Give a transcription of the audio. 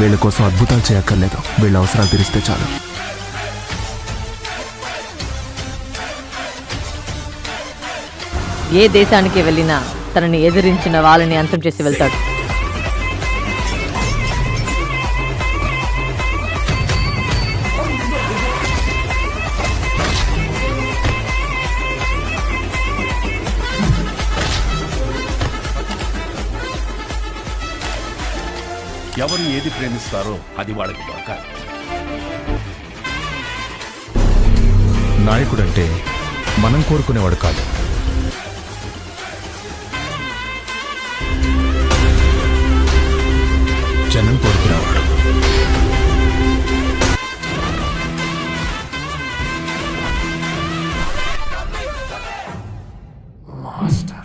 వీళ్ళ కోసం అద్భుతాలు చేయక్కర్లేదు. వీళ్ళ అవసరాలు తీరిస్తే చాలు. ఏ దేశానికి వెళ్ళినా తనని ఎదిరించిన వాళ్ళని అంతం చేసి వెళ్తాడు. ఎవరు ఏది ప్రేమిస్తారో అది వాళ్ళకి దొరకాలి. నాయకుడంటే మనం కోరుకునేవాడు కాదు. జనం కోరుకునేవాడు. మాస్టర్.